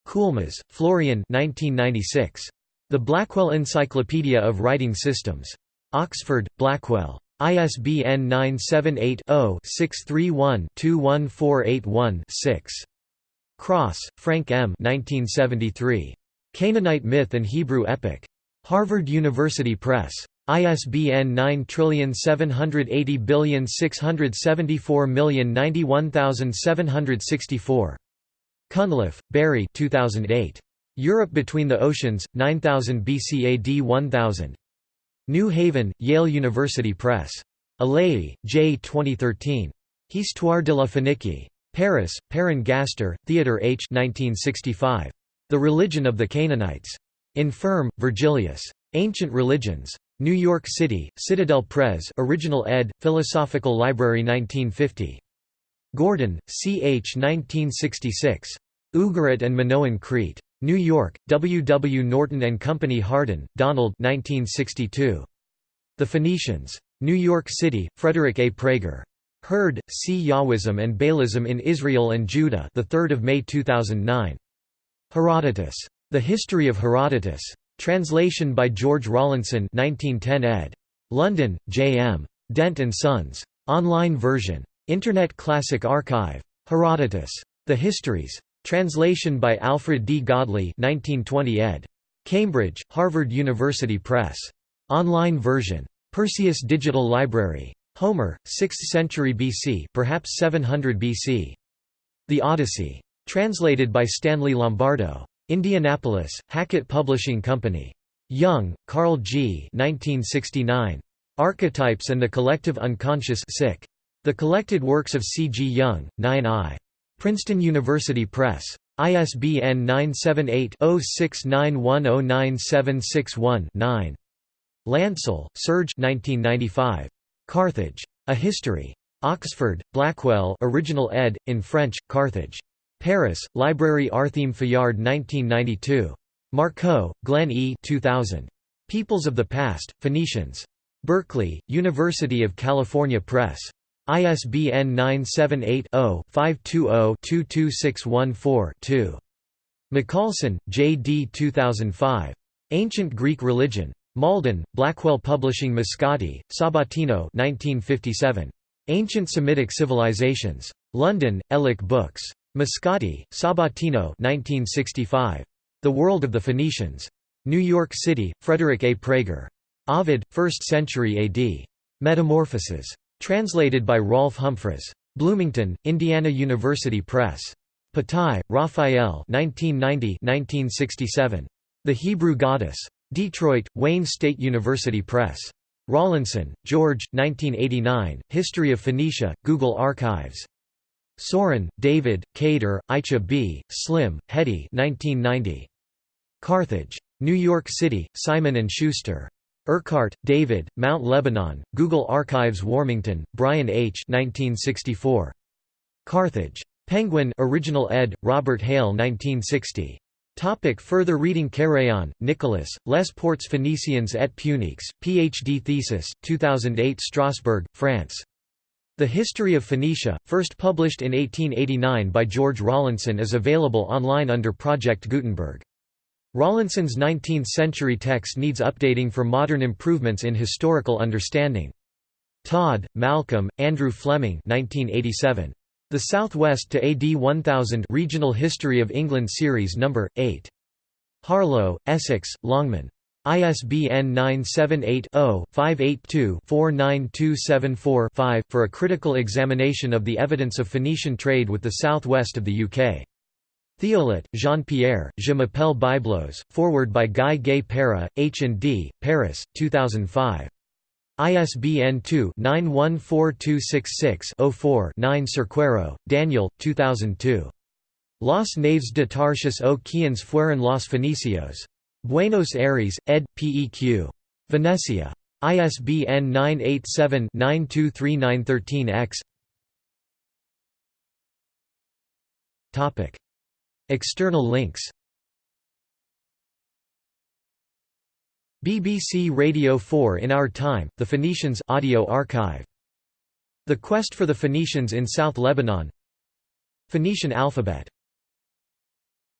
[SPEAKER 1] Coulmas, Florian 1996. The Blackwell Encyclopedia of Writing Systems. Oxford, Blackwell. ISBN 978-0-631-21481-6. Cross, Frank M. 1973. Canaanite Myth and Hebrew Epic. Harvard University Press. ISBN 9780674091764. Cunliffe, Barry 2008. Europe Between the Oceans, 9000 BC AD 1000. New Haven, Yale University Press. Elayi, J. 2013. Histoire de la Phénicie. Paris, Perrin Gaster, Theodor H. 1965. The Religion of the Canaanites. Infirm, Virgilius. Ancient Religions. New York City, Citadel Press original ed., Philosophical Library 1950. Gordon, C. H. 1966. Ugarit and Minoan Crete. New York, W. W. Norton and Company Harden, Donald 1962. The Phoenicians. New York City, Frederick A. Praeger. Hurd, C. Yahwism and Baalism in Israel and Judah the 3rd of May 2009. Herodotus. The History of Herodotus. Translation by George Rawlinson 1910 ed. London, J. M. Dent and Sons. Online version. Internet Classic Archive. Herodotus. The Histories. Translation by Alfred D. Godley 1920 ed. Cambridge, Harvard University Press. Online version. Perseus Digital Library. Homer, 6th century BC perhaps 700 BC. The Odyssey. Translated by Stanley Lombardo. Indianapolis, Hackett Publishing Company. Jung, Carl G. 1969. Archetypes and the Collective Unconscious The Collected Works of C. G. Jung, 9 I. Princeton University Press. ISBN 978-0691097761-9. Lancel, Serge Carthage. A History. Oxford, Blackwell original ed., in French, Carthage. Paris, Librairie Arthème Fayard 1992. Markoe, Glenn E. 2000. Peoples of the Past, Phoenicians. Berkeley, University of California Press. ISBN 978-0-520-22614-2. Mikalson, J. D. 2005. Ancient Greek Religion. Malden, Blackwell Publishing Moscati, Sabatino 1957. Ancient Semitic Civilizations. London, Elek Books. Moscati, Sabatino 1965. The World of the Phoenicians. New York City, Frederick A. Praeger. Ovid, 1st century AD. Metamorphoses. Translated by Rolfe Humphries. Bloomington, Indiana University Press. Patai, Raphael 1990-1967. The Hebrew Goddess. Detroit, Wayne State University Press. Rawlinson, George 1989, History of Phoenicia, Google Archives. Soren, David, Kader, Aicha B., Slim, Hetty 1990. Carthage. New York City, Simon & Schuster. Urquhart, David, Mount Lebanon, Google Archives Warmington, Brian H. 1964. Carthage. Penguin original ed., Robert Hale 1960. Topic further reading Carayon, Nicholas, Les Ports Phéniciens et Puniques, Ph.D. thesis, 2008 Strasbourg, France. The History of Phoenicia, first published in 1889 by George Rawlinson is available online under Project Gutenberg. Rawlinson's 19th-century text needs updating for modern improvements in historical understanding. Todd, Malcolm, Andrew Fleming 1987. The Southwest to AD 1000 Regional History of England Series No. 8. Harlow, Essex, Longman. ISBN 978-0-582-49274-5, for a critical examination of the evidence of Phoenician trade with the southwest of the UK. Thiollet, Jean-Pierre, Je m'appelle Byblos, forward by Guy Gay Para, H&D, Paris, 2005. ISBN 2-914266-04-9 Cerqueiro, Daniel, 2002. Los Naves de Tarsius o Quiens fueron los Fenicios. Buenos Aires, ed. Peq. Venecia. ISBN 987-923913-X External links BBC Radio 4 In Our Time, The Phoenicians audio archive. The Quest for the Phoenicians in South Lebanon Phoenician alphabet